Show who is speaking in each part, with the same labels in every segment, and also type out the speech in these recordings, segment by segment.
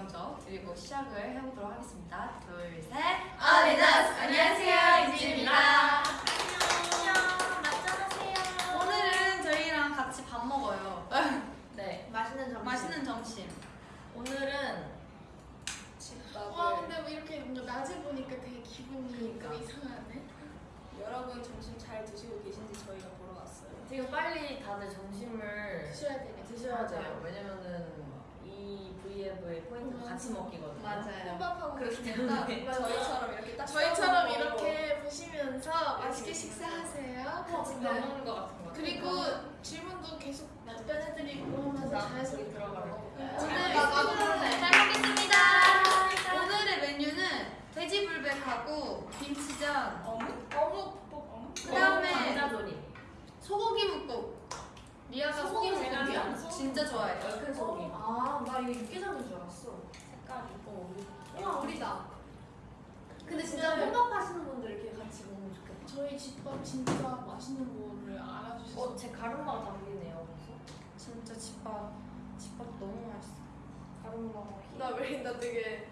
Speaker 1: 먼저 그리고 시작을 해보도록 하겠습니다. 둘, 셋.
Speaker 2: 어린아스 안녕하세요 이지입니다.
Speaker 3: 안녕, 맞짱하세요.
Speaker 1: 오늘은 저희랑 같이 밥 먹어요.
Speaker 3: 네,
Speaker 2: 맛있는 점심.
Speaker 1: 맛있는 점심.
Speaker 3: 오늘은
Speaker 2: 와 근데 왜 이렇게 뭔가 낮에 보니까 되게 기분이
Speaker 3: 그러니까.
Speaker 2: 좀 이상하네.
Speaker 4: 여러분 점심 잘 드시고 계신지 저희가 보러 왔어요.
Speaker 3: 지금 빨리 다들 점심을
Speaker 2: 드셔야 되네.
Speaker 3: 드셔야 돼요. 왜냐면은 이 V앱의 포인트가
Speaker 2: 맞아.
Speaker 3: 같이 먹기거든요.
Speaker 1: 맞아요.
Speaker 2: 혼밥하고
Speaker 3: 그렇기 때문에
Speaker 4: 저희처럼 이렇게 딱
Speaker 2: 저희처럼 이렇게 보시면서 맛있게 식사하세요.
Speaker 3: 같이
Speaker 2: 네.
Speaker 3: 먹는 것 같은 거.
Speaker 2: 그리고 질문도 계속 답변해드리고 하면서 자연스럽게
Speaker 3: 들어가요.
Speaker 2: 오늘
Speaker 1: 오늘
Speaker 2: 나도
Speaker 1: 잘 먹겠습니다. 오늘의 메뉴는 돼지불백하고 김치전,
Speaker 4: 어묵?
Speaker 2: 어묵 볶음.
Speaker 1: 그다음에. 소고기 묵국. 리아가 묵국이
Speaker 3: 제가
Speaker 1: 진짜 좋아해요.
Speaker 3: 얼큰 소고기.
Speaker 2: 아, 나 이거 육개장인 줄 알았어.
Speaker 3: 색깔이. 어, 우리
Speaker 2: 와, 우리다.
Speaker 5: 근데 진짜
Speaker 2: 네.
Speaker 5: 혼밥 하시는 분들 이렇게 같이 먹으면 좋겠다.
Speaker 2: 저희 집밥 진짜 맛있는 거를 알아주셔서
Speaker 3: 어, 제 가르마가 다 보이네요.
Speaker 1: 진짜 집밥, 집밥 너무 맛있어.
Speaker 3: 가르마가
Speaker 5: 나왜나 되게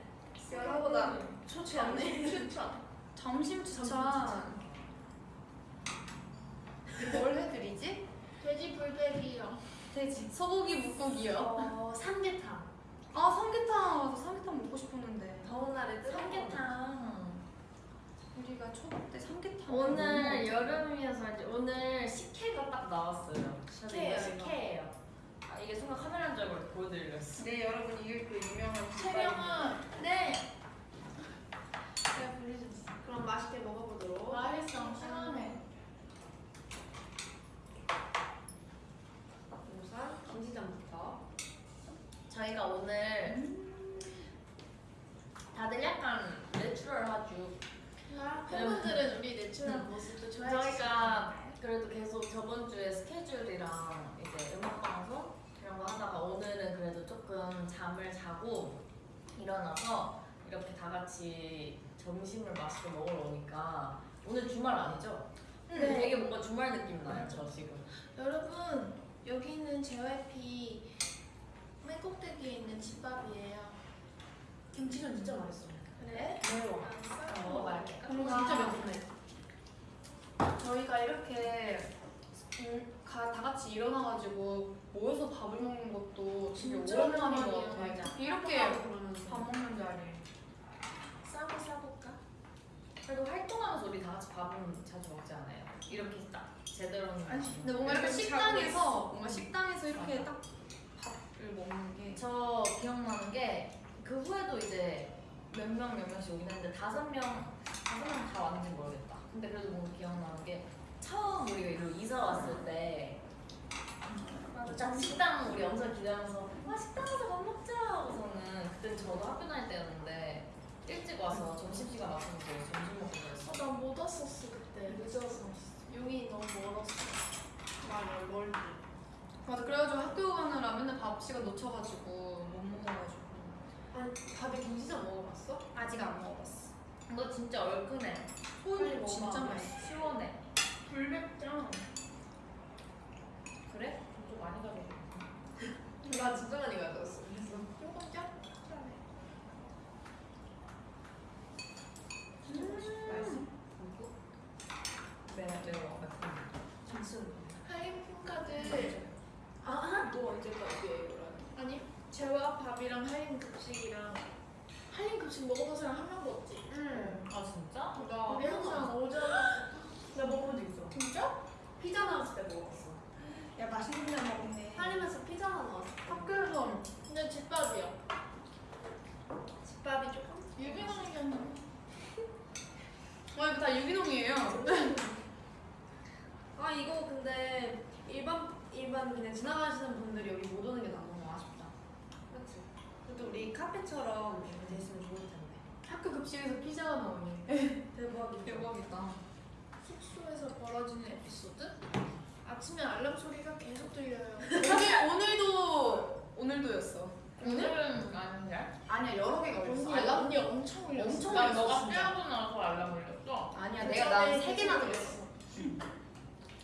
Speaker 5: 여러보다 초췌하네.
Speaker 2: 추천.
Speaker 1: 점심 추천.
Speaker 2: 돼지 불백이요.
Speaker 1: 돼지 소고기 묵국이요.
Speaker 5: 어, 삼계탕.
Speaker 1: 아 삼계탕 맞아 삼계탕 먹고 싶었는데
Speaker 5: 더운 날에 뜨거운
Speaker 3: 삼계탕.
Speaker 1: 우리가 초밥 때 삼계탕
Speaker 3: 오늘 여름이어서 이제 오늘 식혜가 딱 나왔어요.
Speaker 5: 식혜예요,
Speaker 3: 이거 식혜예요. 아 이게 순간 카메라인 줄 알고 보여드리려 했어.
Speaker 1: 네 여러분 이게 그 유명한
Speaker 2: 채령은 네. 제가 불러줬어.
Speaker 5: 그럼 맛있게 먹어보도록.
Speaker 2: 맛있어. 시원해.
Speaker 5: 우선 김치전부터.
Speaker 3: 저희가 오늘 다들 약간 내추럴하죠.
Speaker 2: 팬분들은 우리 내추럴한 모습도 좋아해
Speaker 3: 저희가 그래도 계속 저번 주에 스케줄이랑 이제 음악 방송 이런 거 하다가 오늘은 그래도 조금 잠을 자고 일어나서 이렇게 다 같이 점심을 맛있게 먹으러 오니까 오늘 주말 아니죠?
Speaker 2: 네.
Speaker 3: 되게 뭔가 주말 느낌 나요, 저 지금.
Speaker 2: 여러분 여기는 JYP 맨 있는 집밥이에요.
Speaker 5: 김치전 진짜 맛있어.
Speaker 2: 그래?
Speaker 3: 매워.
Speaker 2: 알았어.
Speaker 3: 먹어봐야겠다.
Speaker 1: 진짜 매콤해 저희가 이렇게 음, 가, 다 같이 일어나가지고 모여서 밥을 먹는 것도 되게
Speaker 2: 진짜
Speaker 1: 오랜만인 것. 같아요 이렇게. 밥 먹는 자리
Speaker 2: 싸고 싸볼까?
Speaker 3: 그래도 활동하면서 우리 다 같이 밥은 자주 먹지 않아요? 이렇게 딱 제대로
Speaker 2: 아니,
Speaker 1: 근데 뭔가 이렇게 식당에서 뭔가 식당에서 이렇게
Speaker 3: 맞아.
Speaker 1: 딱 밥을 먹는 게
Speaker 3: 저 기억나는 게 그 후에도 이제 몇 명 몇 명씩 오긴 했는데 다섯 명 다섯 명 다 왔는지 모르겠다. 근데 그래도 뭔가 기억나는 게 처음 우리가 이리로 이사 왔을 때딱 식당 우리 엄청 기다려서 와 식당 가서 밥 먹자 하고서는 그땐 저도 학교 다닐 때였는데 일찍 와서 점심시간 맞춰서 점심 먹고 그랬어.
Speaker 2: 어, 나못 왔었어 그때 늦어서. 용이 너무 멀었어.
Speaker 1: 맞아 멀리 맞아 그래가지고 학교 가느라 맨날 밥 시간 놓쳐가지고 못 먹어가지고
Speaker 5: 아니, 다들 김치전 먹어봤어?
Speaker 1: 아직 안 먹어봤어
Speaker 3: 이거 진짜 얼큰해.
Speaker 1: 소금. 진짜 맛있어
Speaker 3: 시원해.
Speaker 2: 불백장.
Speaker 3: 그래? 좀 많이 가게.
Speaker 5: 나 진짜 많이 가져왔어. 그래서.
Speaker 2: 조금 짭짤해.
Speaker 5: 맛있어.
Speaker 3: 네, 매워.
Speaker 5: 김치전.
Speaker 2: 할인 품카드
Speaker 5: 아, 너 언제까지 이거를?
Speaker 2: 아니 재와 밥이랑 할인 급식이랑 할인 급식 먹어본 사람 한 명도 없지.
Speaker 5: 응.
Speaker 3: 아 진짜?
Speaker 1: 나
Speaker 2: 우리 항상 오전
Speaker 5: 나 먹어본 적 있어.
Speaker 2: 진짜?
Speaker 5: 피자 나왔을 때 먹어봤어.
Speaker 1: 야 맛있는 데 먹네
Speaker 5: 할인에서 피자 나왔어.
Speaker 1: 학교에서
Speaker 2: 근데 집밥이야.
Speaker 5: 집밥이 조금?
Speaker 2: 유기농이면
Speaker 1: 와 이거 다 유기농이에요
Speaker 5: 아, 이거 근데 일반, 일반 그냥 지나가시는 분들이 여기 못 오는 게 너무 아쉽다. 그치? 그래도 우리 카페처럼 이렇게 됐으면 좋을 텐데.
Speaker 1: 학교 급식에서 피자가 나오니
Speaker 5: 대박이다.
Speaker 1: 대박이다
Speaker 2: 숙소에서 벌어지는 에피소드? 아침에 알람 소리가 계속 들려요.
Speaker 1: 오늘 오늘도 오늘도였어
Speaker 3: 오늘은 아닌데?
Speaker 1: 아니야 여러 개가
Speaker 2: 언니,
Speaker 1: 올렸어 알람?
Speaker 2: 언니 엄청 울렸어.
Speaker 1: 엄청
Speaker 3: 나
Speaker 1: 울렸어,
Speaker 3: 너가
Speaker 1: 진짜.
Speaker 3: 빼고 나서 알람 울렸어.
Speaker 1: 아니야
Speaker 2: 그
Speaker 1: 내가
Speaker 2: 전에
Speaker 1: 나세 개나
Speaker 2: 계속
Speaker 1: 들었어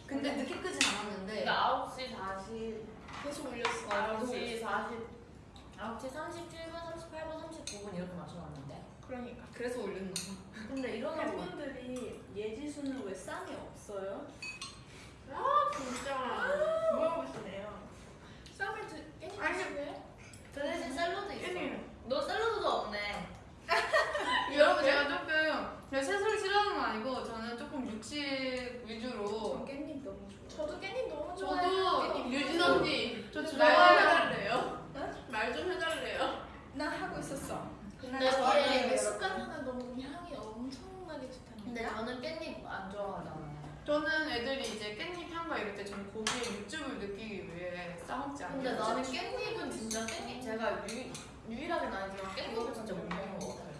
Speaker 1: 근데 늦게 끄진 않았는데
Speaker 3: 그러니까 9시 40,
Speaker 2: 계속 울렸어.
Speaker 3: 9시 40 9시 37분, 38분, 39분 이렇게 맞춰놨는데
Speaker 2: 그러니까.
Speaker 1: 그래서 올렸나
Speaker 3: 근데 일어나고
Speaker 4: 팬분들이 예지수는 왜 쌈이 없어요?
Speaker 5: 진짜 물어보시네요.
Speaker 2: 쌈을 드 깻잎
Speaker 1: 아니.
Speaker 2: 드시네?
Speaker 3: 그 대신 샐러드 있어
Speaker 1: 깻잎.
Speaker 3: 너 샐러드도 없네
Speaker 1: 여러분 제가 조금 제가 채소를 싫어하는 건 아니고 저는 조금 육식 위주로
Speaker 4: 깻잎 너무 좋아.
Speaker 2: 저도 깻잎 너무 좋아해요.
Speaker 1: 저도
Speaker 2: 깻잎
Speaker 1: 유진 언니
Speaker 5: 저말좀
Speaker 1: 좋아해요
Speaker 5: 해달래요. 말 좀 해달래요.
Speaker 4: 나 하고 있었어.
Speaker 3: 근데
Speaker 2: 좋아해요.
Speaker 3: 저는
Speaker 2: 내 습관하는 너무 향이 엄청나게 좋다는
Speaker 3: 근데 저는 깻잎 안 좋아하잖아요
Speaker 1: 저는 애들이 이제 깻잎 향과 이럴 때 저는 고기의 육즙을 느끼기 위해 싸먹지 않아요
Speaker 3: 근데 나는 깻잎은 진짜 깻잎 제가 유, 유일하게는 아니지만 깻잎을 진짜 못 먹는 것 같아요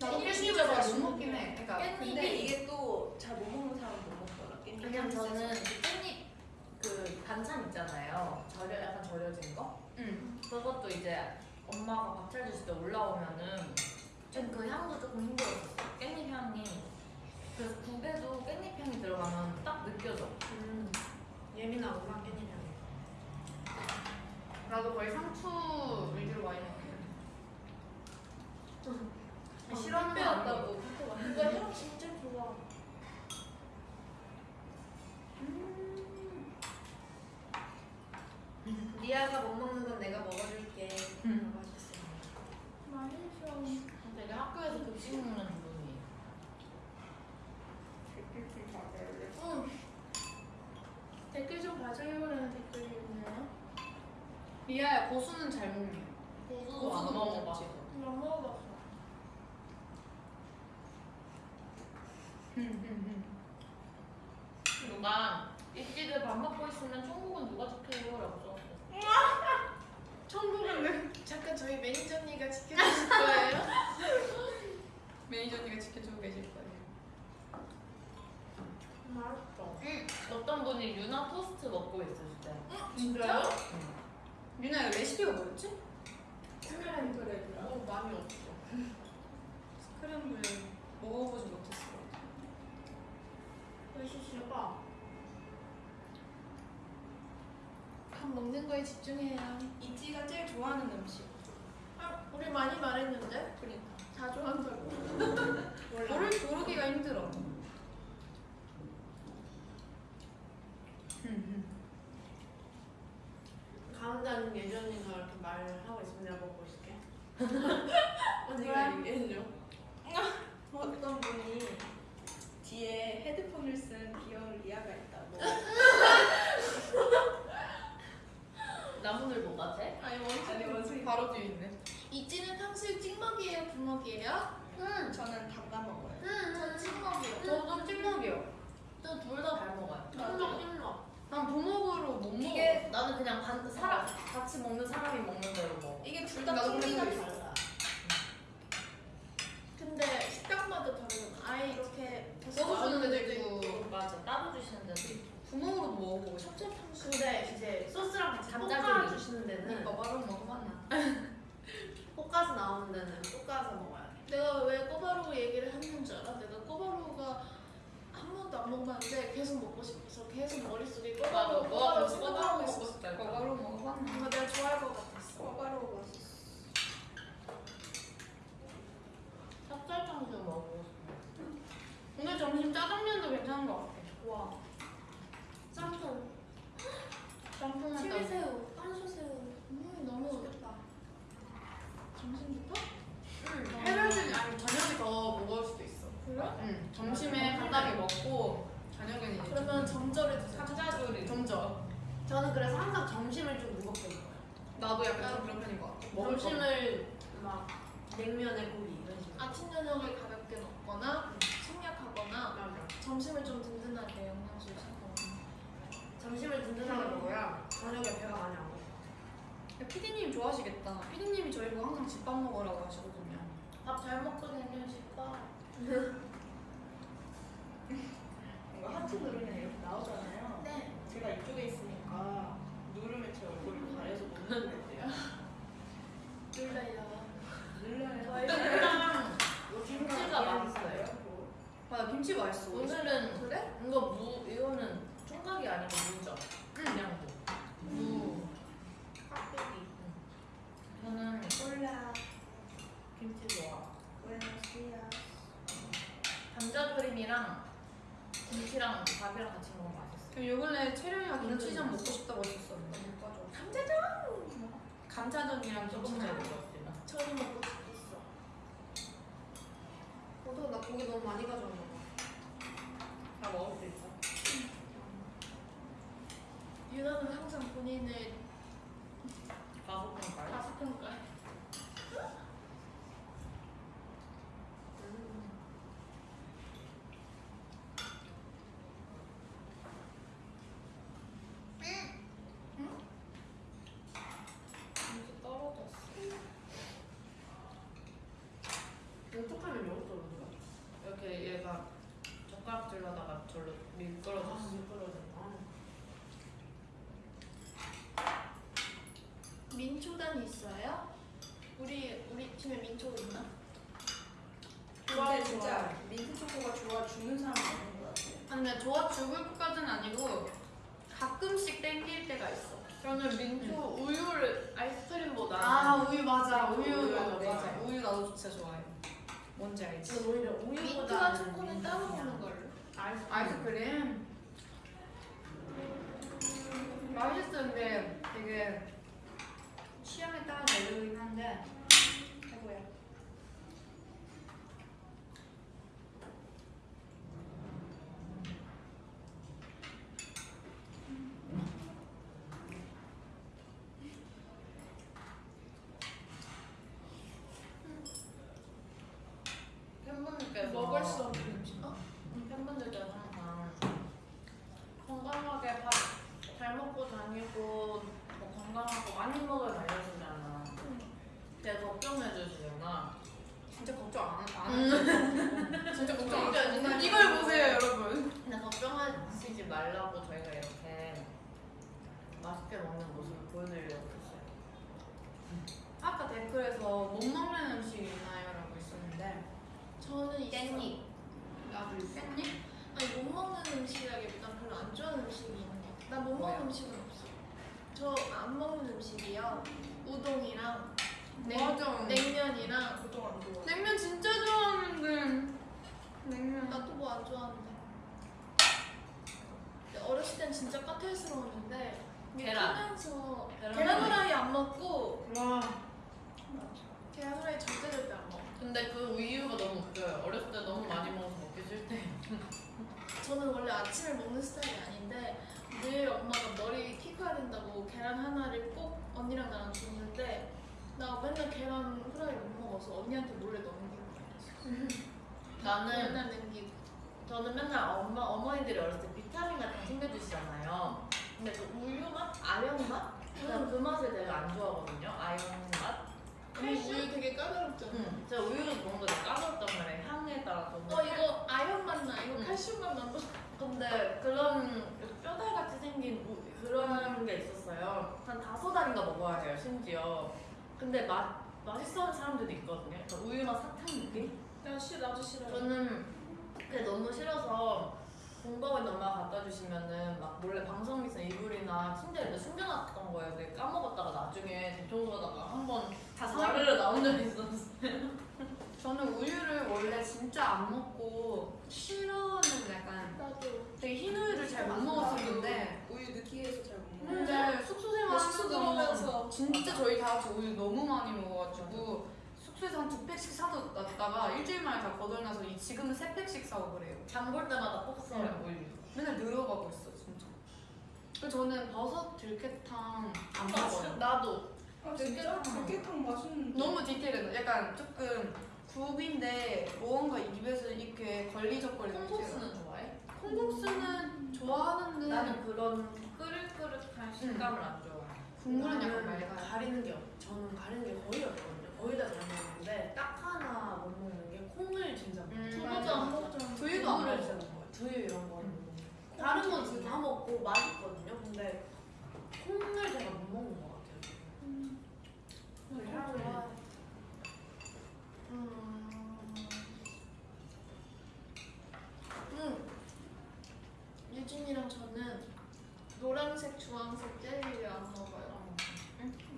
Speaker 1: 나도
Speaker 2: 깻잎
Speaker 1: 깻잎을
Speaker 2: 진짜
Speaker 1: 잘못
Speaker 2: 맛있는데.
Speaker 1: 먹긴 해 그러니까
Speaker 3: 깻잎이
Speaker 4: 근데 이게 또 잘 못 먹는 사람 못 먹더라. 깻잎.
Speaker 3: 그냥 저는 그 깻잎 그 반찬 있잖아요 절여 약간 절여진 거
Speaker 1: 응.
Speaker 3: 그것도 이제 엄마가 밥 차려주실 때 올라오면은 좀그 향도 조금 힘들었어 깻잎 향이 그래서 국에도 깻잎 향이 들어가면 딱 느껴져
Speaker 5: 음, 예민하구나 깻잎 향이.
Speaker 1: 나도 거의 상추 위주로 많이 해
Speaker 5: 싫어하는 거. 아니고.
Speaker 2: 이거 향 진짜 좋아.
Speaker 5: 리아가 못 먹는 건 내가 먹어줄게.
Speaker 1: 음.
Speaker 5: 맛있어.
Speaker 2: 맛있어.
Speaker 3: 되게 학교에서 급식 먹는 기분이에요
Speaker 2: 응. 댓글 좀 봐줘요라는 댓글이 있네요.
Speaker 1: 리아야 고수는 잘 먹니?
Speaker 3: 고수도 안 먹어봐
Speaker 2: 안 먹어봤어.
Speaker 3: 누가 있지들 밥 먹고 있으면 천국은 누가 지켜요? 라고 써놨어
Speaker 1: 천국은
Speaker 2: 잠깐 저희 매니저 언니가 지켜주실 거예요?
Speaker 1: 매니저 언니가 지켜주고 계실 거예요
Speaker 5: 맛있어.
Speaker 3: 응. 어떤 분이 유나 토스트 먹고 있을 때
Speaker 2: 진짜요?
Speaker 1: 유나 이거 레시피가 뭐였지?
Speaker 2: 스크램블
Speaker 5: 너무 많이 없어.
Speaker 1: 스크램블 먹어보지 못했어
Speaker 2: 맛있어. 밥 먹는 거에 집중해요.
Speaker 4: 이지가 제일 좋아하는 음식.
Speaker 2: 아, 우리 많이 말했는데?
Speaker 1: 그러니까
Speaker 2: 다 좋아한다고.
Speaker 1: 고를 고르기가 힘들어
Speaker 5: 가운데는 예전이가 이렇게 말하고 있으면 내가 먹고 있을게.
Speaker 2: 언니가
Speaker 5: 언니가 얘기해줘.
Speaker 4: 어떤 분이 뒤에 헤드폰을 쓴 귀여운 리아가 있다고.
Speaker 3: 나무늘 뭐가 돼?
Speaker 2: 아니
Speaker 4: 아니
Speaker 2: 원숭이
Speaker 4: 원숭이.
Speaker 1: 바로 뒤에 있네
Speaker 2: 이찌는 탕수육 찍먹이에요? 부먹이에요?
Speaker 3: 응.
Speaker 4: 저는 담가 먹어요.
Speaker 2: 전 찍먹이요.
Speaker 1: 저도 찍먹이요
Speaker 3: 저둘 다 잘 먹어요
Speaker 5: 찜먹 찜먹.
Speaker 1: 난 부먹으로 못 먹어
Speaker 3: 이게 나는 그냥 반 사람 같이 먹는 사람이 먹는 대로 먹어
Speaker 4: 이게 둘 다
Speaker 1: 나도
Speaker 4: 풍미가
Speaker 1: 그래서
Speaker 4: 달라.
Speaker 2: 근데 식당마다 다르잖아. 아예 이렇게
Speaker 1: 먹어주는 데도 있고
Speaker 3: 맞아 따로 주시는 데도 있고
Speaker 1: 부먹으로도 먹어보고 싶어
Speaker 2: 첫째 탕수육.
Speaker 5: 근데 이제 소스랑 같이
Speaker 3: 감자조림.
Speaker 5: 볶아 주시는 데는
Speaker 1: 그러니까 바로 먹어봤나
Speaker 5: 볶아서 나오는 데는 볶아서 먹어야 돼.
Speaker 2: 내가 왜 꼬바로우 얘기를 했는 줄 알아? 내가 꼬바로우가 한 번도 안 먹어봤는데 계속 먹고 싶어서 계속 머릿속에 꼬바로우 꼬바로우 생각하고 있었어.
Speaker 1: 바로 먹어봤나
Speaker 2: 뭔가 내가 좋아할 것 같았어.
Speaker 4: 꼬바로우 맛있어.
Speaker 3: 찹쌀탕수육 먹고 싶어
Speaker 1: 오늘 점심 짜장면도 괜찮은 것 같아
Speaker 5: 와. 짬뽕.
Speaker 1: 짬뽕
Speaker 2: 칠리새우, 깐소새우. 음 너무 좋겠다. 점심부터?
Speaker 1: 응 해결되지 아니 저녁에 더 무거울 수도 있어
Speaker 2: 그래?
Speaker 1: 응 점심에 간단히 먹고 저녁에는 이제
Speaker 2: 그러면 점절에.
Speaker 1: 감자조림 점저
Speaker 5: 저는 그래서 항상 점심을 좀 무겁게 먹어요.
Speaker 1: 나도 약간 좀 그런 편인 것 같아 먹을
Speaker 5: 점심을 막 냉면에 고기 이런 식으로.
Speaker 2: 아침 저녁을 가볍게 먹거나 생략하거나. 점심을 좀 든든하게 영양소 챙겨.
Speaker 5: 점심을 든든하게 먹어야 저녁에 배가 많이 안.
Speaker 1: 피디님 좋아하시겠다 피디님이 저희 보 항상 집밥 먹으라고 하시거든요
Speaker 3: 밥 잘 먹거든요 집밥
Speaker 4: 이거 하트 누르면 이렇게 나오잖아요.
Speaker 2: 네.
Speaker 4: 제가 이쪽에 있으니까 누르면 제 얼굴을 가려서 못 누르겠대요.
Speaker 2: 눌러요.
Speaker 4: 눌러요.
Speaker 3: 김치랑 김치가 맛있어요
Speaker 1: 맞아 김치 맛있어
Speaker 3: 오늘은
Speaker 2: 그래?
Speaker 3: 이거 무 이거는 총각이 아니고 무죠 그냥 무
Speaker 1: 무
Speaker 3: 저는 콜라 김치 좋아. 부에노스디아스. 감자 조림이랑 김치랑 밥이랑 같이 먹으면 맛있어.
Speaker 1: 요 근래 채령이가 김치전 먹고 싶다고 했었어. 먹어줘. 음.
Speaker 2: 감자전.
Speaker 1: 감자전이랑
Speaker 3: 음.
Speaker 1: 김치전
Speaker 3: 먹었지.
Speaker 2: 저도 먹고 싶었어.
Speaker 5: 저도 나 고기 너무 많이 가져온 거.
Speaker 3: 다 먹을 수 있어.
Speaker 2: 유나는 항상 본인의
Speaker 3: 마법을 까지.
Speaker 2: 가수평가.
Speaker 3: 김치 떨어졌어.
Speaker 5: 어떡하면 영어 떨어진 거야?
Speaker 3: 이렇게 얘가 젓가락질러다가 절로 미끄러졌어.
Speaker 2: 민초단 있어요? 우리 우리 팀에 민초 있나?
Speaker 4: 근데 진짜 민트 초코가 좋아 죽는 사람 없는 것 같아.
Speaker 1: 아니 근데 좋아 죽을 것까지는 아니고 가끔씩 땡길 때가 있어.
Speaker 2: 저는 민초 우유를 아이스크림보다
Speaker 1: 아 우유 맞아
Speaker 4: 우유
Speaker 1: 우유
Speaker 4: 맞아,
Speaker 1: 맞아. 우유 나도 진짜 좋아해. 뭔지 알지?
Speaker 5: 저는 오히려 우유보다
Speaker 2: 민트와 초코는 따로 먹는 걸로.
Speaker 1: 아이스크림 맛있었는데 되게 취향에 따라 다르긴 한데 최고야.
Speaker 3: 팬분들께서
Speaker 2: 먹을 수 없는 음식. 어?
Speaker 3: 팬분들께서 항상 건강하게 밥 잘 먹고 다니고 뭐 건강하고 많이 먹을 알려주잖아. 되게 걱정해 주시잖아.
Speaker 1: 진짜 걱정 안 안. 진짜 걱정 안 해. 이걸 보세요 여러분.
Speaker 3: 근데 걱정하시지 말라고 저희가 이렇게 맛있게 먹는 모습을 보여드리려고 했어요.
Speaker 1: 아까 댓글에서 못 먹는 음식 있나요?라고 있었는데
Speaker 2: 저는.
Speaker 3: 깻잎.
Speaker 1: 나도 깻잎?
Speaker 2: 아니 못 먹는 음식이라기보단 별로 안 좋아하는 음식이 있는 것 같아. 나못
Speaker 3: 뭐야?
Speaker 2: 먹는 음식은 없어. 저 안 먹는 음식이요. 우동이랑 냉,
Speaker 1: 맞아.
Speaker 2: 냉면이랑
Speaker 4: 보통 안 좋아.
Speaker 1: 냉면 진짜 좋아하는데 냉면
Speaker 2: 나 또 뭐 안 좋아하는데. 어렸을 땐 진짜 까탈스러웠는데 이게
Speaker 3: 계란.
Speaker 2: 크면서
Speaker 3: 계란
Speaker 2: 계란 후라이 안 먹고
Speaker 1: 와
Speaker 2: 계란 후라이 절대 절대 안 먹어.
Speaker 3: 근데 그 이유가 너무 웃겨요. 어렸을 때 너무 많이 먹어서 먹기 싫대.
Speaker 2: 저는 원래 아침에 먹는 스타일이 아닌데 늘 엄마가 머리 키 커야 된다고 계란 하나를 꼭 언니랑 나랑 줬는데 나 맨날 계란 후라이 못 먹어서 언니한테 몰래 넘기고 그랬어.
Speaker 3: 나는
Speaker 2: 맨날 남기고.
Speaker 3: 저는 맨날 엄마 어머니들이 어렸을 때 비타민 같은 거 챙겨주시잖아요. 근데 그 우유 맛, 아연 맛, 저는 그 맛을 되게 안 좋아하거든요. 아연 맛.
Speaker 2: 언니 우유 되게 까다롭잖아.
Speaker 3: 응. 제가 우유를 먹는 게 까다롭단 말이에요. 향에 따라서.
Speaker 2: 어 이거 아연 맛 나. 이거
Speaker 3: 응.
Speaker 2: 칼슘 맛 난다.
Speaker 3: 근데 그런 뼈다귀 같이 생긴 우- 그런 게 있었어요. 한 다섯 알인가 먹어야 해요, 심지어. 근데 맛 맛있어 하는 사람들도 있거든요. 약간 우유 맛 사탕 느낌?
Speaker 2: 나 싫어 나도 싫어.
Speaker 3: 저는 그게 너무 싫어서 있는 엄마가 갖다 주시면은 막 몰래 방송에서 이불이나 침대에 숨겨놨던 거예요. 근데 까먹었다가 나중에 대청소하다가 한번
Speaker 1: 다
Speaker 3: 자르러 나온 적이 있었어요.
Speaker 1: 저는 우유를 원래 진짜 안 먹고 싫어하는 약간
Speaker 2: 나도.
Speaker 1: 되게 흰 우유를 잘 못 먹었었는데
Speaker 4: 우유 느끼해서 잘못 먹어.
Speaker 1: 근데 숙소
Speaker 2: 나 숙소
Speaker 1: 생활하면서
Speaker 2: 들어오면서
Speaker 1: 진짜 저희 다 같이 우유 너무 많이 먹어가지고 숙소에서 한 두 팩씩 사뒀다가 일주일 만에 다 거덜나서 이- 지금은 세 팩씩 사고 그래요.
Speaker 3: 장볼 때마다 꼭 써요, 우유.
Speaker 1: 맨날 늘어가고 있어 진짜. 그리고 저는 버섯 들깨탕 안 먹어요.
Speaker 3: 나도.
Speaker 4: 아 진짜? 들깨탕 맛있는데.
Speaker 1: 너무 디테일해. 약간 조금 국인데 무언가 입에서 이렇게 걸리적거리는
Speaker 3: 콩국수는 좋아해?
Speaker 1: 콩국수는 좋아하는데
Speaker 3: 나는 그런 끓을끓을한 식감을 안 좋아해.
Speaker 1: 국물은 약간 맑아요.
Speaker 5: 가리는 게 없, 저는 가리는 게 거의 없거든요. 거의 다 잘 먹는데 딱 하나 못 먹는 게 콩을 진짜 못
Speaker 1: 음,
Speaker 5: 먹어요.
Speaker 1: 두유도 안
Speaker 5: 두유를
Speaker 1: 먹어.
Speaker 5: 진짜 못 먹어요. 두유 이런 거는 못 먹어요. 다른 건 진짜 다 먹고 맛있거든요. 근데 콩을 제가 못 먹는 것 같아요. 그 향을
Speaker 2: 좋아. 음. 음. 유진이랑 저는 노란색, 주황색 젤리를 안 먹어요.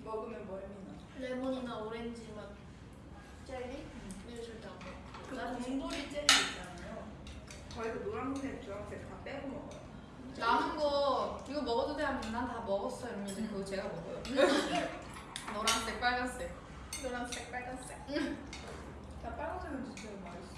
Speaker 4: 먹으면 멀미나.
Speaker 2: 레몬이나 오렌지 맛 젤리? 를 절대 안 먹어요.
Speaker 4: 그 곰돌이 젤리 있잖아요. 저희도 노란색, 주황색 다 빼고 먹어요.
Speaker 1: 남은 거 이거 먹어도 돼 하면 난 다 먹었어 이러면 이제 그거 제가 먹어요. 노란색, 빨간색.
Speaker 2: 노란색, 빨간색.
Speaker 4: 나 빨간색은 진짜 맛있어.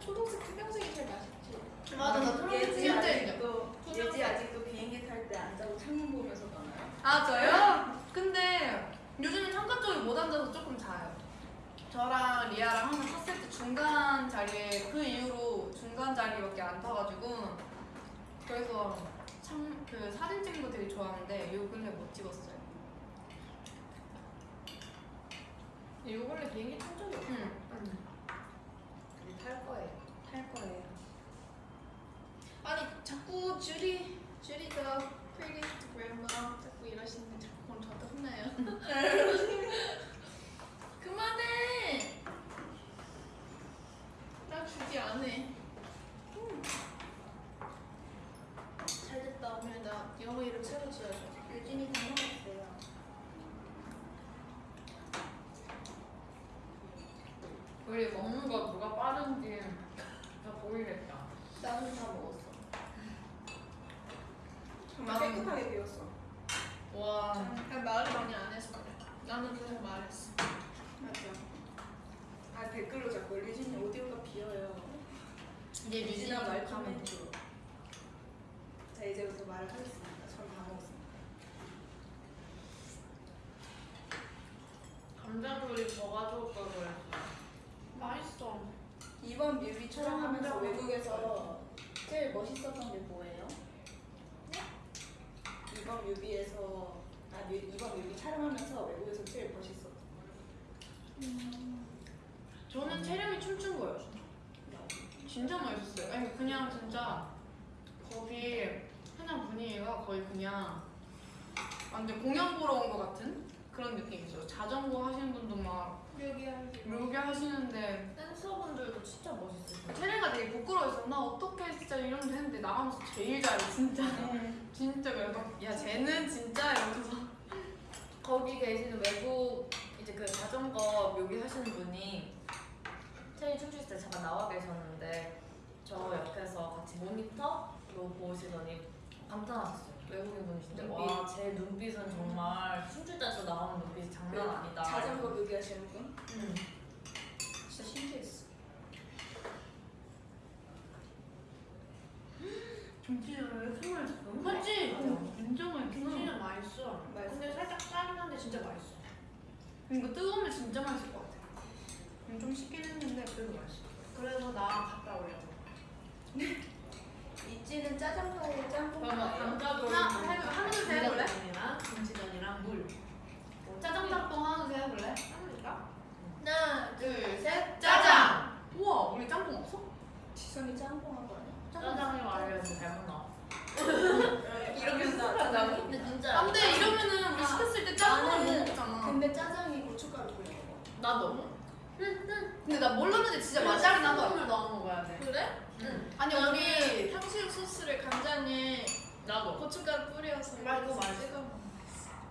Speaker 2: 초록색, 투명색이 제일 맛있지.
Speaker 1: 맞아, 나 초록색
Speaker 4: 예지 아직도. 예지 아직도 비행기 탈 때 안 자고 창문 보면서 가나요?
Speaker 1: 아 저요? 근데 요즘에 창가 쪽에 못 앉아서 조금 자요. 저랑 리아랑 항상 탔을 때 중간 자리에 그 이후로 중간 자리밖에 안 타가지고 그래서 참 그 사진 찍는 거 되게 좋아하는데 요 근래 못 찍었어요.
Speaker 5: 요 원래 비행기 탄 적이 없어.
Speaker 1: 응.
Speaker 3: 우리 탈 거예요.
Speaker 1: 탈 거예요.
Speaker 2: 아니 자꾸 주리 주리가 pretty grandma 자꾸 이러시는데 혼나요. 그만해. 나 주디 안 해. 잘 됐다 오늘 나 영어 이름 새로 지어줘.
Speaker 4: 유진이 다 먹었어요.
Speaker 3: 우리 먹는 거 누가 빠른지 다 보이겠다.
Speaker 4: 나는 다 먹었어. 정말 깨끗하게 비웠어.
Speaker 1: 와.
Speaker 2: 그냥 말을 많이 안 해서 그래. 나는 계속 말했어.
Speaker 4: 맞아. 아 댓글로 자꾸 유진이 오디오가 비어요.
Speaker 1: 이제
Speaker 4: 유진아 말 해줘. 자 이제부터 말을 하겠습니다. 전다 먹었습니다.
Speaker 3: 감자조림 더 가져올 걸 그랬어.
Speaker 5: 맛있어.
Speaker 4: 이번 뮤비 촬영하면서
Speaker 5: 촬영
Speaker 4: 외국에서 제일 멋있었던 게 뭐예요? 이번 뮤비에서 아 뮤, 이번 뮤비 촬영하면서 외국에서 제일 멋있었던
Speaker 1: 저는 체력이 춤춘 거예요. 진짜 멋있었어요. 아니 그냥 진짜 거기 그냥 분위기가 거의 그냥 완전 공연 보러 온 것 같은 그런 느낌이 있어요. 자전거 하시는 분도 막 묘기 하시는데
Speaker 3: 댄서분들도 진짜 멋있으세요.
Speaker 1: 체리가 되게 부끄러워했어. 나 어떻게 진짜 이런 데 했는데 나가면서 제일 잘해 진짜. 진짜 그래서 야 쟤는 진짜 이러면서
Speaker 3: 거기 계시는 외국 이제 그 자전거 묘기 하시는 분이 체리 춤출 때 잠깐 나와 계셨는데 저 옆에서 같이 모니터로 보시더니 감탄하셨어요. 외국인 분이 진짜
Speaker 4: 눈빛.
Speaker 3: 와제 눈빛은 정말 춤출 때서 나오는 눈빛이 장난 아니다.
Speaker 4: 자전거 뮤비 하시는 분?
Speaker 3: 음.
Speaker 4: 진짜 신기했어.
Speaker 1: 김치를 정말 너무
Speaker 5: 맞지?
Speaker 1: 맛있어. 진짜 맛있어.
Speaker 5: 맛있어.
Speaker 4: 맛있어.
Speaker 5: 근데 살짝 짜긴 한데 진짜 맛있어.
Speaker 1: 이거 뜨거우면 진짜 맛있을 것 같아. 음, 좀 식긴 했는데 그래도 맛있어.
Speaker 5: 그래서 나랑 갔다 오려고.
Speaker 4: 있지는 짜장면에 짬뽕 나요.
Speaker 3: 감자조림
Speaker 1: 하나, 해볼- 하나 둘셋 해볼래?
Speaker 5: 김치전이랑 물.
Speaker 1: 짜장 짬뽕 하나 둘셋 해볼래?
Speaker 5: 합니까?
Speaker 2: 하나,
Speaker 1: 둘, 셋, 짜장! 우와, 우리 짬뽕 없어?
Speaker 4: 지선이 짬뽕 한거 아니야?
Speaker 3: 짜장이 말려서 잘못 나왔어.
Speaker 4: 이러면 나 짜장이?
Speaker 3: 근데 진짜
Speaker 1: 안 돼, 이러면은 우리 시켰을 때 짬뽕을 못 먹잖아.
Speaker 4: 근데 짜장이 고춧가루 뿌려 먹어.
Speaker 3: 나도
Speaker 1: 근데 나 몰랐는데 진짜 맛있긴 하더라.
Speaker 5: 물 넣어 먹어야 돼.
Speaker 2: 그래?
Speaker 3: 응.
Speaker 1: 아니, 우리
Speaker 2: 탕수육 소스를 간장에
Speaker 3: 나도
Speaker 2: 고춧가루 뿌려서
Speaker 5: 맛있어, 맛있어.
Speaker 2: 먹어.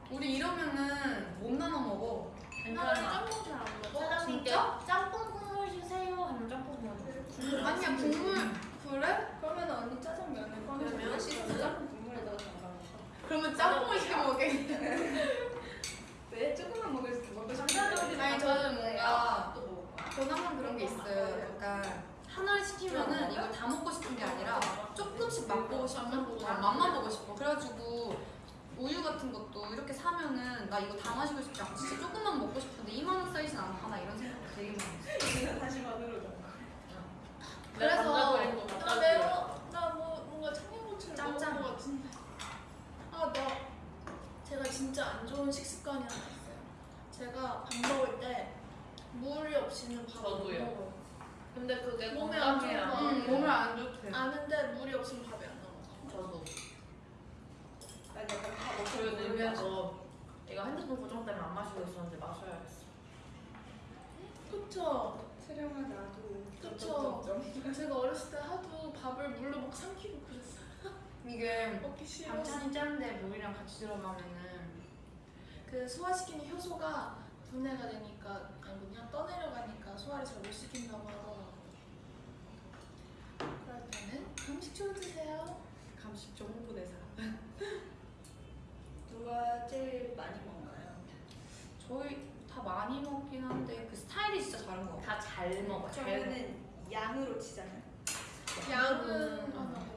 Speaker 1: 우리 이러면은 못 나눠 먹어.
Speaker 3: 괜찮아.
Speaker 2: 짬뽕 잘 안 먹어.
Speaker 3: 사장님께
Speaker 1: 진짜?
Speaker 3: 짬뽕 국물 주세요 하면 짬뽕 국물 줘.
Speaker 1: 아니야, 국물. 그래?
Speaker 4: 그러면 언니 짜장면을
Speaker 5: 그러면
Speaker 4: 씻어 짬뽕 국물에다가 담가 먹어.
Speaker 1: 그러면 짬뽕을 시켜 먹을게.
Speaker 4: 왜 조금만 먹을 수 먹고 싶은데?
Speaker 1: 아니, 저는 뭔가. 저는 항상 그런 게 있어요. 약간 하나를 시키면은 이걸 다 먹고 싶은 게 아니라 조금씩 맛보고 싶어.
Speaker 2: 맛만 보고
Speaker 1: 아, 맛만 보고 싶어. 그래가지고 우유 같은 것도 이렇게 사면은 나 이거 다 마시고 싶지 않고 진짜 조금만 먹고 싶은데 2만 원 사이즈는 안 파나 이런 생각 되게 많이 했어.
Speaker 4: 만들어 줘.
Speaker 1: 그래서
Speaker 3: 감자조림도
Speaker 2: 나 매워.
Speaker 3: 줘.
Speaker 2: 나뭐 뭔가 청양고추를
Speaker 1: 짬짬.
Speaker 2: 먹은 것 같은데. 아, 나 제가 진짜 안 좋은 식습관이 하나 있어요. 제가 밥 먹을 때 물이 없이는 밥을 못. 먹어요.
Speaker 3: 근데 그게
Speaker 2: 몸에 안 거.
Speaker 1: 응, 몸을 안 좋대.
Speaker 2: 아는데 물이 없으면 밥이 안 넘어가.
Speaker 3: 저도.
Speaker 4: 나 약간 다 먹고
Speaker 3: 그리고
Speaker 4: 물을
Speaker 3: 늘면서 이거 핸드폰 고정 때문에 안 마시고 있었는데 마셔야겠어.
Speaker 2: 그쵸?
Speaker 4: 채령아 나도
Speaker 2: 그쵸. 제가 어렸을 때 하도 밥을 물로 막 삼키고 그랬어요.
Speaker 1: 이게
Speaker 2: 먹기 싫어.
Speaker 1: 반찬이 짠데 물이랑 같이 들어가면은
Speaker 2: 그 소화시키는 효소가 분해가 되니까 아니 그냥 떠내려가니까 소화를 잘 못 시킨다고 하더라고요. 그럴 때는 감식초 드세요.
Speaker 5: 감식초 홍보대사.
Speaker 4: 누가 제일 많이 먹나요?
Speaker 1: 저희 다 많이 먹긴 한데 그 스타일이 진짜 다른 것 같아요.
Speaker 3: 다 잘 먹어
Speaker 4: 저희는 양으로
Speaker 2: 치잖아요.
Speaker 4: 양은
Speaker 1: 음.
Speaker 5: 안 하고.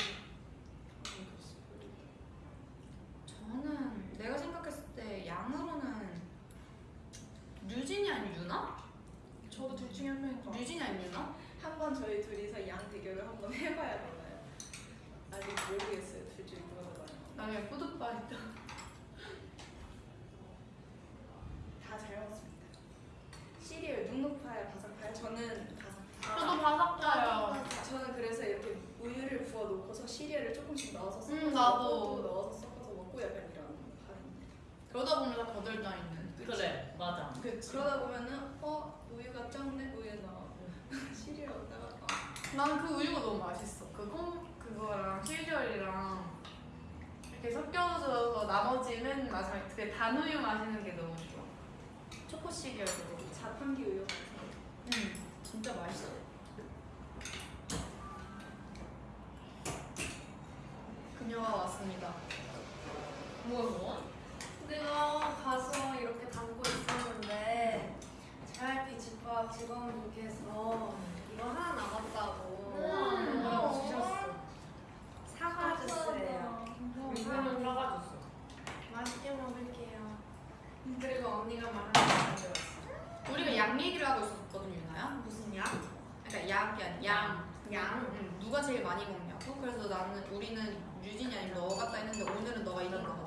Speaker 1: 우리는 유진이 아니면 너 같다 했는데 오늘은 너가 이긴 것 같아.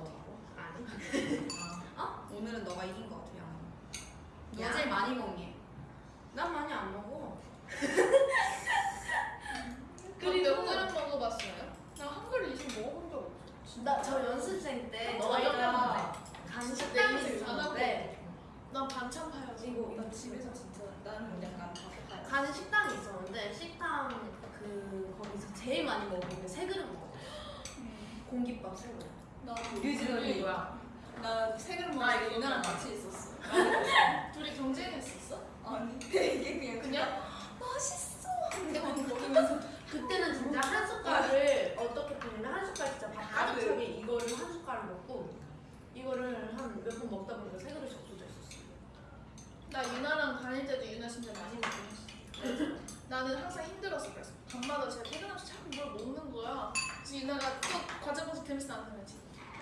Speaker 5: 아니.
Speaker 1: 어? 어? 오늘은 너가 이긴 것 같아. 양.
Speaker 5: 너
Speaker 1: 제일 많이 먹니?
Speaker 5: 난 많이 안 먹어.
Speaker 2: 그리고 오늘은 먹어봤어요? 나 한 그릇 이상 먹어본 적 없어.
Speaker 5: 나 저 연습생 때 저희가 간식
Speaker 2: 때난 반찬 파야지.
Speaker 5: 이거
Speaker 4: 이거 집에서 진짜 나는 약간
Speaker 5: 간식 식당이 있었는데 식당 제일 많이 먹었는데 세 그릇 먹었어 음. 네. 공깃밥 세 그릇.
Speaker 2: 나
Speaker 3: 뉴질랜드 뭐야?
Speaker 4: 나세 그릇
Speaker 3: 먹었는데
Speaker 4: 누나랑 같이 있었어.
Speaker 2: 둘이 경쟁했었어?
Speaker 4: 아니. 되게 그냥?
Speaker 2: 그냥
Speaker 4: 맛있어. 근데 막 먹으면서
Speaker 5: 그때는 진짜 한 숟갈을 어떻게 보냐면 한 숟갈 진짜 밥 가득 차게 이거를 한 숟갈을 먹고 이거를 한 몇 번 먹다 보니까 세 그릇이 없어졌었어
Speaker 2: 나 유나랑 다닐 때도 유나 진짜 많이 먹긴 했어. 나는 항상 힘들어서 그랬어. 밤마다 제가 퇴근하면서 자꾸 뭘 먹는 거야. 지금 이나가 또 과자 보서 재밌어 안 하면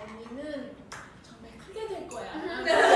Speaker 2: 언니는 정말 크게 될 거야.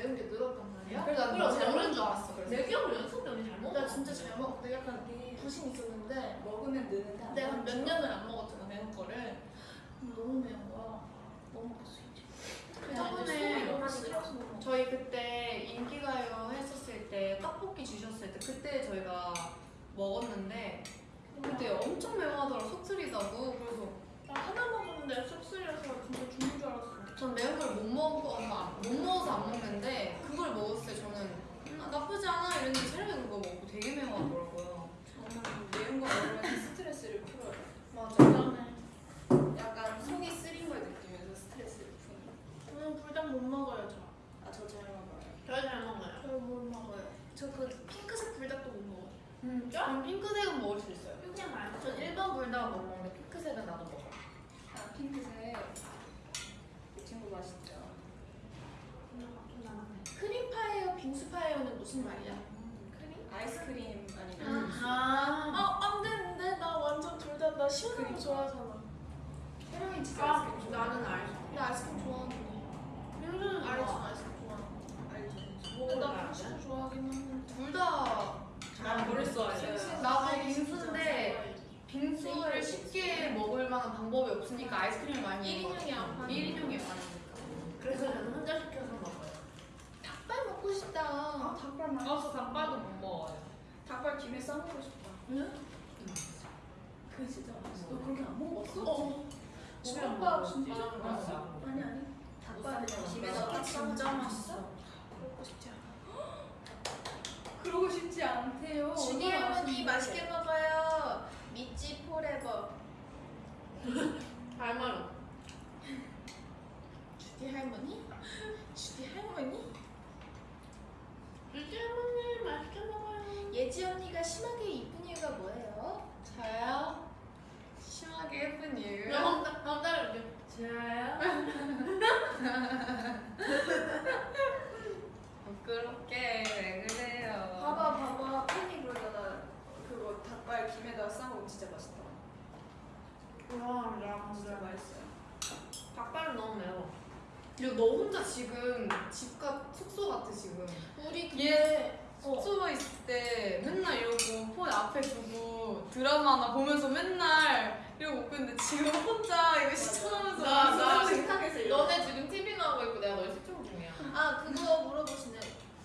Speaker 4: 매운
Speaker 1: 게
Speaker 2: 늘었단 말이야.
Speaker 1: 그래서 나는
Speaker 2: 그래서
Speaker 1: 잘 먹는 줄 알았어 그래서.
Speaker 5: 내 기억으로 연습 때 언니 잘 먹어.
Speaker 2: 나 진짜 잘 먹고 내가 약간 부심 있었는데
Speaker 4: 먹으면 느는데 안
Speaker 2: 내가 몇. 년을 안 먹었잖아 매운 거를. 근데 너무 매운 거야. 못 먹겠어. 이제 그 저번에 먹어.
Speaker 1: 저희 그때 인기가요 했었을 때 떡볶이 주셨을 때 그때 저희가 먹었는데 그때 엄청 매워하더라 속 쓰리다고. 그래서
Speaker 2: 나 하나 먹었는데 쑥스려서 진짜 죽는 줄 알았어
Speaker 1: 전 매운 걸 못 먹어서 못 먹어서 안 먹는데 그걸 먹었을 때 저는 음, 나쁘지 않아 이랬는데 촬영에 그거 먹고 되게 매워하더라고요
Speaker 4: 저는 매운 거 먹으면 스트레스를 풀어요.
Speaker 1: 맞아
Speaker 2: 그다음에
Speaker 4: 약간 속이 쓰린 걸 느끼면서 스트레스를 푸는.
Speaker 2: 저는 불닭 못 먹어요 저
Speaker 4: 아저 잘 먹어요.
Speaker 5: 저 잘 먹어요.
Speaker 2: 저 못 먹어요 저 그 핑크색 불닭도 못 먹어요
Speaker 1: 음, 전 핑크색은 먹을 수 있어요
Speaker 5: 그냥 말고.
Speaker 3: 전 1번 불닭 못 먹는데 핑크색은 나도 먹어.
Speaker 4: 아 핑크색. 이 친구 맛있죠.
Speaker 2: 크림 파야 빙수 파야는 무슨 말이야?
Speaker 4: 아이스크림 아니면
Speaker 5: 아.
Speaker 2: 아, 안 되는데 나 완전 둘 다 나 시원한 거. 좋아하잖아.
Speaker 4: 채령이 진짜
Speaker 5: 아,
Speaker 4: 아이스크림 좋아해.
Speaker 5: 나는 알지.
Speaker 2: 나 아이스크림 좋아하는데. 알지
Speaker 5: 좋아.
Speaker 2: 아이스크림 좋아하는
Speaker 4: 알죠.
Speaker 2: 거. 근데 나 빙수도 좋아하긴 하는데.
Speaker 1: 둘 다
Speaker 4: 난 모르겠어.
Speaker 1: 나도 빙수인데 빙수를 쉽게 먹을 만한 방법이 없으니까 아이스크림을 많이
Speaker 2: 1인용이 안 파는
Speaker 1: 1인용이 많으니까
Speaker 5: 그래서 저는 혼자 시켜서 먹어요.
Speaker 2: 닭발 먹고 싶다.
Speaker 4: 아 닭발 맛.
Speaker 3: 저 닭발도 못 먹어요.
Speaker 4: 닭발 김에 싸먹고 싶다.
Speaker 2: 응?
Speaker 4: 그 진짜 맛있어. 너 그렇게 안 먹어봤어?
Speaker 2: 어.
Speaker 3: 주먹밥
Speaker 2: 진짜
Speaker 3: 맛있어.
Speaker 4: 아니 아니. 닭발을 김에다 딱
Speaker 1: 진짜 맛있어
Speaker 2: 먹고 싶지 않아.
Speaker 4: 그러고 싶지 않대요.
Speaker 2: 주디
Speaker 4: 얼마나
Speaker 2: 할머니. 맛있게 먹어요. 믿지 forever.
Speaker 5: 할머니.
Speaker 2: 주디 할머니? 주디 할머니?
Speaker 5: 유지 할머니 맛있게 먹어요.
Speaker 2: 예지 언니가 심하게 이쁜 이유가 뭐예요?
Speaker 1: 저요? 심하게 예쁜 이유
Speaker 5: 달 다음 달에 올게. 저요?
Speaker 1: 부끄럽게 왜 그래요
Speaker 4: 봐봐 봐봐 팬이 그러잖아. 그거 닭발 김에다 싸먹으면 진짜 맛있다.
Speaker 5: 와, 나
Speaker 4: 진짜
Speaker 5: 진짜
Speaker 4: 맛있어요.
Speaker 5: 닭발은 너무 매워.
Speaker 1: 그리고 너 혼자 지금 집가 숙소 같아 지금
Speaker 2: 우리
Speaker 1: 얘
Speaker 2: 어.
Speaker 1: 숙소에 있을 때 맨날 이러고 폰 앞에 두고 드라마나 보면서 맨날 이러고 있는데 지금 혼자 이거 시청하면서
Speaker 5: 나- 나
Speaker 4: 식탁에서.
Speaker 3: 너네 지금 TV 나오고 있고 내가 널 시청 중이야.
Speaker 2: 아 그거 물어보시네.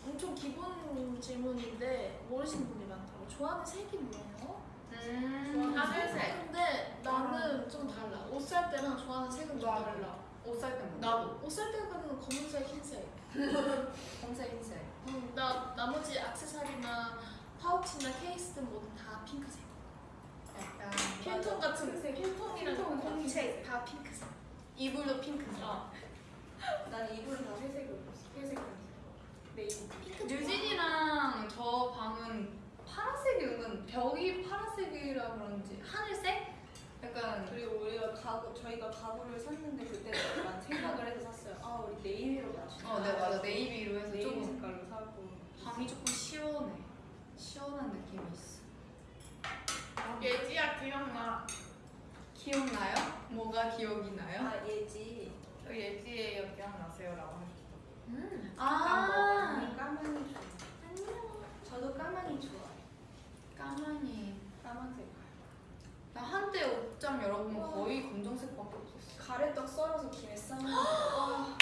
Speaker 2: 엄청 기본 질문인데 모르시는 분이 많다고. 좋아하는 색이 뭐예요?
Speaker 1: 음,
Speaker 5: 하늘색.
Speaker 2: 근데 나는 좀 달라. 옷 살 때랑 좋아하는 색은 좀. 달라.
Speaker 1: 옷 살 때 뭐?
Speaker 5: 나도.
Speaker 2: 옷 살 때는 검은색, 흰색.
Speaker 1: 검색 흰색
Speaker 2: 음, 나 나머지 액세서리나 파우치나 케이스든 뭐든 다 핑크색.
Speaker 1: 약간
Speaker 2: 필통 같은 필통이랑
Speaker 4: 필통은 다
Speaker 2: 공책 다 핑크색. 이불도 핑크색.
Speaker 1: 어.
Speaker 4: 난 이불은 다 회색으로 입었어. 회색.
Speaker 2: 핑크 좋아.
Speaker 1: 유진이랑 저 방은 파란색이 은근 벽이 파란색이라 그런지 하늘색? 약간
Speaker 4: 그리고 우리가 가구 저희가 가구를 샀는데 그때 약간 생각을 해서 샀어요. 아 우리 네이비로 맞추자.
Speaker 1: 어, 네 맞아 네이비로 해서
Speaker 4: 네이비
Speaker 1: 조금
Speaker 4: 색깔로 사고.
Speaker 1: 방이 조금 시원해 시원한 느낌이 있어
Speaker 2: 예지야 기억나.
Speaker 1: 기억나요? 뭐가 기억이 나요?
Speaker 4: 아 예지.
Speaker 3: 저 예지예요 기억나세요라고 하셨어.
Speaker 1: 음.
Speaker 4: 까만이 까만이 좋아. 저도 까만이 좋아요.
Speaker 1: 까만이 옷장 열어보면 거의 검정색밖에 없었어
Speaker 4: 가래떡 썰어서 김에 싸먹는 거.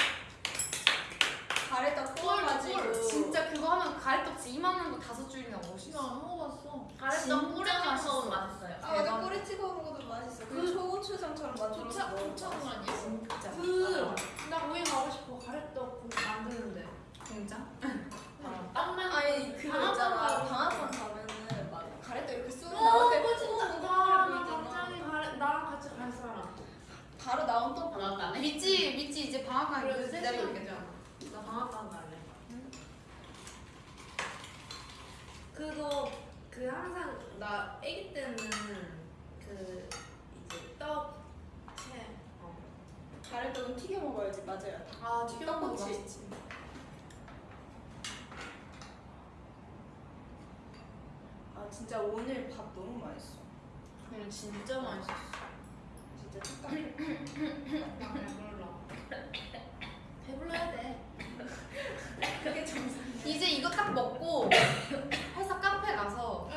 Speaker 4: 가래떡 구워가지고
Speaker 1: 꿀, 진짜 그거 하면 가래떡지 이만한 거 다섯 줄이나 먹을 수
Speaker 2: 이거
Speaker 1: 있어
Speaker 2: 안 먹어봤어.
Speaker 3: 가래떡 찍어 먹으면 맛있어요.
Speaker 4: 아 맞아 꼬리 찍어 먹어도 맛있어. 그 초고추장처럼 만들어서
Speaker 2: 도착
Speaker 4: 먹으면
Speaker 2: 도착
Speaker 4: 맛있어.
Speaker 2: 아니야?
Speaker 1: 진짜
Speaker 5: 그, 나 거기 가고 싶어. 가래떡 그거 만드는데.
Speaker 1: 진짜?
Speaker 3: 아, 땅만
Speaker 4: 아니 그거 있잖아 방앗간 가면은 막 가래떡 이렇게 쑥
Speaker 5: 어,
Speaker 4: 진짜
Speaker 5: 나랑 같이 갈 사람.
Speaker 4: 바로 나온 또
Speaker 3: 방학 가네.
Speaker 1: 믿지 믿지 이제 방학
Speaker 5: 가는 거
Speaker 1: 기다리고 있겠죠.
Speaker 5: 나 방학 가는 거 아니야? 그거 그 항상 나 아기 때는 그 이제 떡 채. 어.
Speaker 4: 다른 떡은 튀겨 먹어야지 맞아요.
Speaker 5: 아 튀겨
Speaker 4: 먹는 거
Speaker 5: 맛있지.
Speaker 4: 아 진짜 오늘 밥 너무 맛있어.
Speaker 1: 그냥 진짜 맛있어.
Speaker 4: 진짜 똑같아.
Speaker 1: 이제 이거 딱 먹고 회사 카페 가서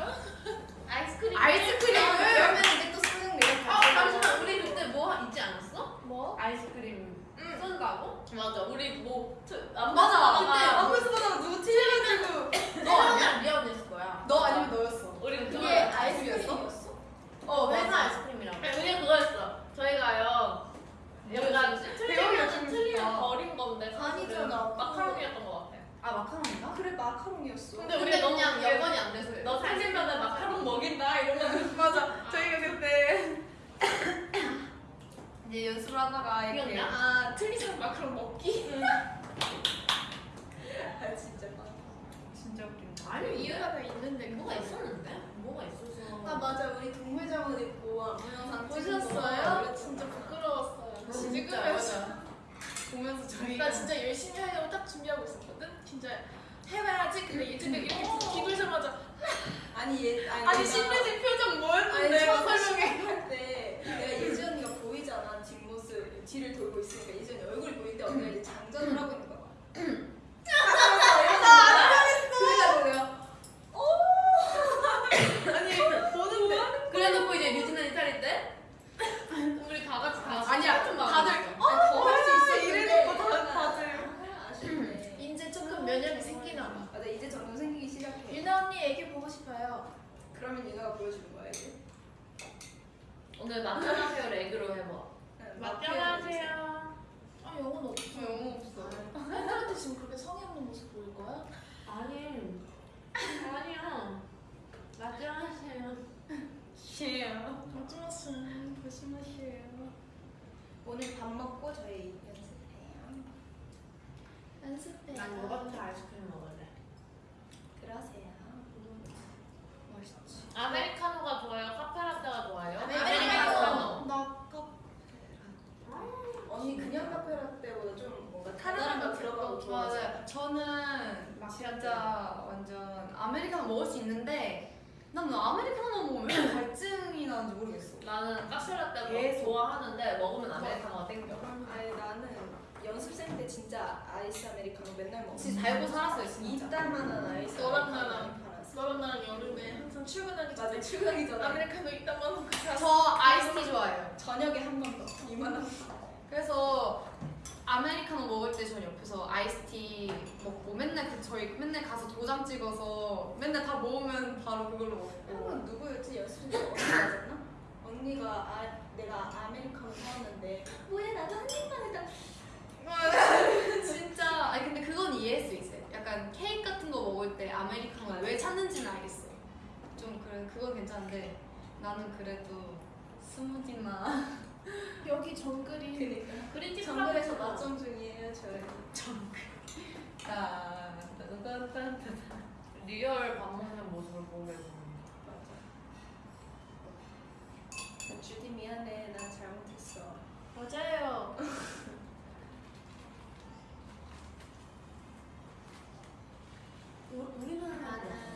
Speaker 2: 전에 출근하기 전에. 아메리카노 이따만 먹고
Speaker 1: 저 아이스티 좋아해요.
Speaker 4: 저녁에 한 번 더. 이만한
Speaker 1: 그래서 아메리카노 먹을 때 전 옆에서 아이스티 먹고 맨날 그 저희 맨날 가서 도장 찍어서 맨날 다 모으면 바로 그걸로 먹고.
Speaker 4: 한번 누구였지 여수인지 언니였나? 언니가 아, 내가 아메리카노 사왔는데 뭐야 나도 한 입만 해다
Speaker 1: 진짜. 아니 근데 그건 이해할 수 있어요. 약간 케이크 같은 거 먹을 때 아메리카노 왜 찾는지는 알겠어. 좀 그래 그건 괜찮은데 나는 그래도 스무디나
Speaker 2: 여기 정글이
Speaker 4: 그러니까.
Speaker 3: 그린티
Speaker 4: 클럽에서 낮점 중이에요 저희. 정글.
Speaker 1: 아, 따따따따따
Speaker 3: 리얼 밥 먹는 모습을 보면
Speaker 4: 맞아. 어, 주디 미안해 나 잘못했어.
Speaker 2: 맞아요.
Speaker 5: 우리는
Speaker 3: 맞아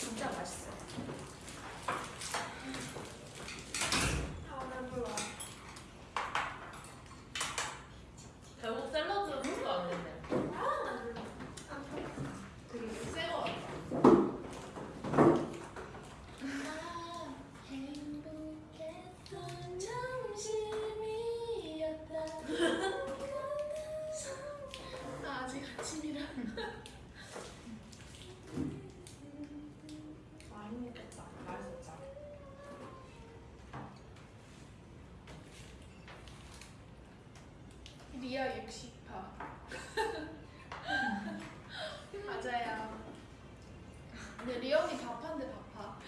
Speaker 3: 진짜
Speaker 1: 맛있어.
Speaker 2: 근데 리엄이 밥한데 바빠.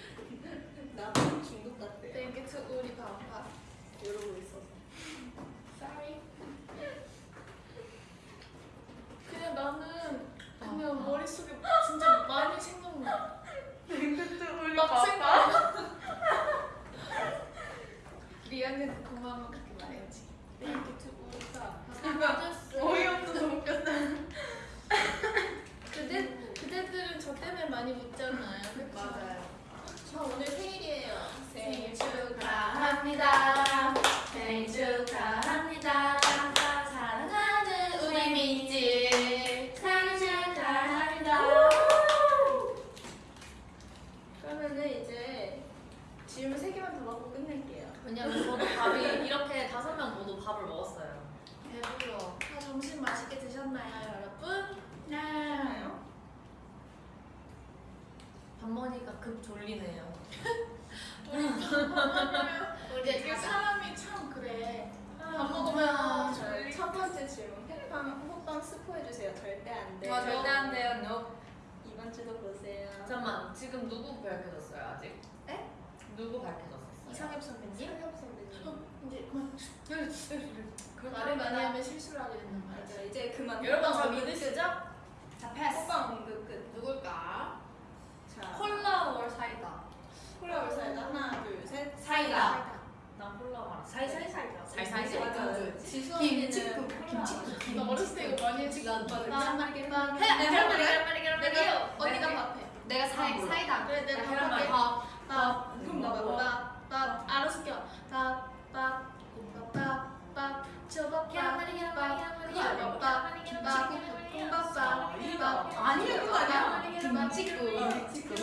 Speaker 4: 나도 중독 같대요.
Speaker 2: 땡큐 투 우리 바빠.
Speaker 4: 이러고 있어서.
Speaker 2: Sorry. 그냥 나는 그냥 머릿속에 진짜 많이 생각나. 막 생각나. 리안한테 고마워 그렇게 말해야지. 땡큐 투 우리 바빠.
Speaker 1: 어이없어서 웃겼다.
Speaker 2: 그대 그대들은 저 때문에 많이 웃잖아요. 그치? 저 오늘 생일이에요. 생일 축하합니다.
Speaker 5: 생일 축하합니다. 사랑하는 우리 민지 생일 축하합니다.
Speaker 2: 그러면은 이제 질문 세 개만 더 받고 끝낼게요.
Speaker 3: 왜냐면 저도 밥이 이렇게 다섯 명 모두 밥을 먹었어요.
Speaker 2: 배불러. 다 점심 맛있게 드셨나요, 여러분?
Speaker 5: 네.
Speaker 3: 밥 먹으니까 급 졸리네요.
Speaker 2: 이제 그 사람이 참 그래. 밥 먹으면
Speaker 4: 저첫 번째 질문. 호빵, 호빵 스포해주세요. 절대 안 돼요.
Speaker 1: 아, 절대 안 돼요. No.
Speaker 4: 이번 주도 보세요.
Speaker 3: 잠깐만 지금 누구 밝혀졌어요 아직?
Speaker 2: 에?
Speaker 3: 누구 밝혀졌었어요?
Speaker 2: 이상엽 선배님.
Speaker 4: 상엽 선배님.
Speaker 2: 어, 이제 그만. 말을 많이 하면 실수를 하게 된단.
Speaker 4: 맞아. 이제 그만.
Speaker 3: 여러분 저 믿으시죠?
Speaker 1: 자, 패스.
Speaker 4: 호빵 언급 끝.
Speaker 1: 누굴까?
Speaker 4: 자,
Speaker 1: 콜라 월 사이다.
Speaker 4: 콜라 올사이다 하나, 둘, 셋.
Speaker 1: 사이다.
Speaker 3: 난 콜라 말아.
Speaker 5: 살살 살다.
Speaker 3: 살살
Speaker 4: 맞아.
Speaker 1: 지수
Speaker 2: 김치국,
Speaker 1: 언니는
Speaker 2: 김치국. 나 어렸을 때 이거 많이 했지.
Speaker 1: 난
Speaker 2: 계란말이 계란말이.
Speaker 1: 해, 계란말이,
Speaker 3: 계란말이 계란말이
Speaker 2: 언니가 밥해.
Speaker 1: 내가 사이 사이다.
Speaker 2: 그래 내가
Speaker 3: 계란말이.
Speaker 2: 밥.
Speaker 4: 그럼 나 먹어.
Speaker 2: 밥. 밥. 알아서 껴. 밥. 밥. 밥. 밥.
Speaker 1: 아니야, 그거 아니야.
Speaker 2: 김치국.
Speaker 1: 김치국.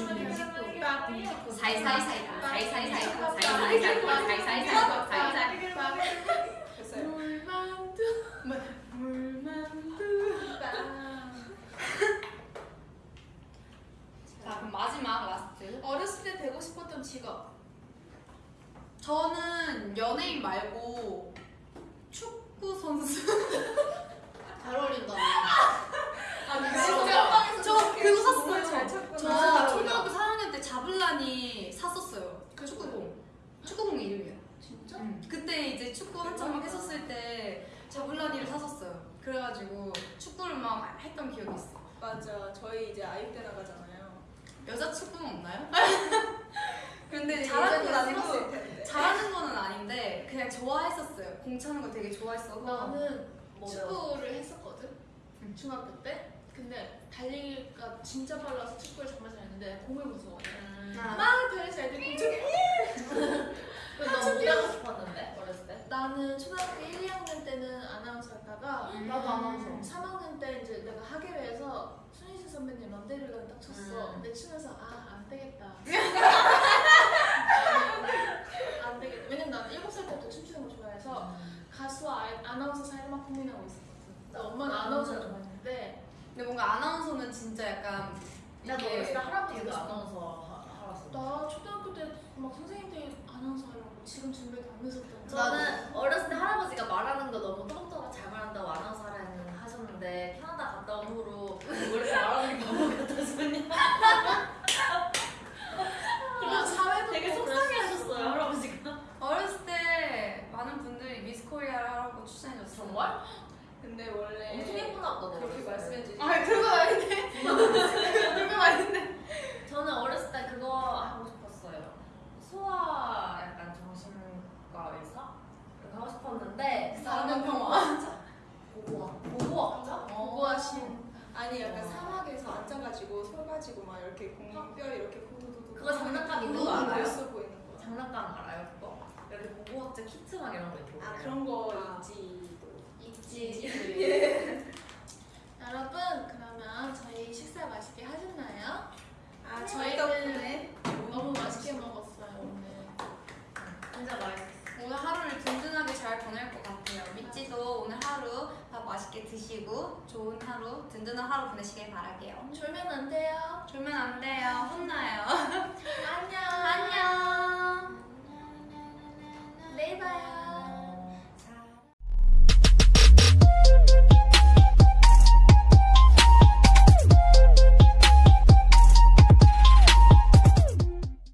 Speaker 2: 물만두.
Speaker 4: 물만두.
Speaker 1: 자, 그럼 마지막 last.
Speaker 2: 어렸을 때 되고 싶었던 직업.
Speaker 1: 저는 연예인 말고 축구 선수.
Speaker 5: 잘 어울린다.
Speaker 2: 아,
Speaker 1: 진짜? 저 그거 샀어요. 저 초등학교 4학년 때 자블란이 샀었어요. 그 축구공. 축구공 이름이요.
Speaker 2: 진짜?
Speaker 1: 응. 그때 이제 축구 한창 막 했었을 때 자블라니를 샀었어요. 그래가지고 축구를 막 했던 기억이 있어.
Speaker 4: 맞아. 저희 이제 아육대 나가잖아요.
Speaker 1: 여자 축구는 없나요? 근데
Speaker 4: 잘하는
Speaker 1: 건건
Speaker 4: 아니고.
Speaker 1: 잘하는 거는 아닌데 그냥 좋아했었어요. 공 차는 거 되게 좋아했어서.
Speaker 2: 나는? 축구를 했었거든.
Speaker 1: 응.
Speaker 2: 중학교 때. 근데 달리기가 진짜 빨라서 축구를 정말 잘했는데 공을 무서워해.
Speaker 1: 아.
Speaker 2: 막 달려서 애들이 공중
Speaker 3: 너무 하고 싶었는데 어렸을 때?
Speaker 2: 나는 초등학교 1, 2학년 때는 아나운서 했다가
Speaker 5: 나도 아나운서.
Speaker 2: 3학년 때 이제 내가 하계회에서 손희진 선배님 런데리를 딱 쳤어.
Speaker 3: 음.
Speaker 2: 근데 치면서 아 안 되겠다. 안 되겠다. 왜냐면 나는 7살 때부터 춤추는 걸 좋아해서 가수와 아, 아나운서 사이를 막 고민하고 있었거든. 엄마는 아나운서를 좋아했는데
Speaker 1: 근데 뭔가 아나운서는 진짜 약간 이게
Speaker 3: 어렸을 때 할아버지가. 아나운서 하- 하랐어.
Speaker 2: 나 초등학교 때 막 선생님들이 아나운서 하려고 지금 준비 다 하면서
Speaker 3: 저는 어렸을 때 할아버지가 말하는 거 너무 또박또박 잘 말한다고 아나운서 하라는 하셨는데 캐나다 갔다 온 후로 왜 이렇게 말하는 게 바보 같아서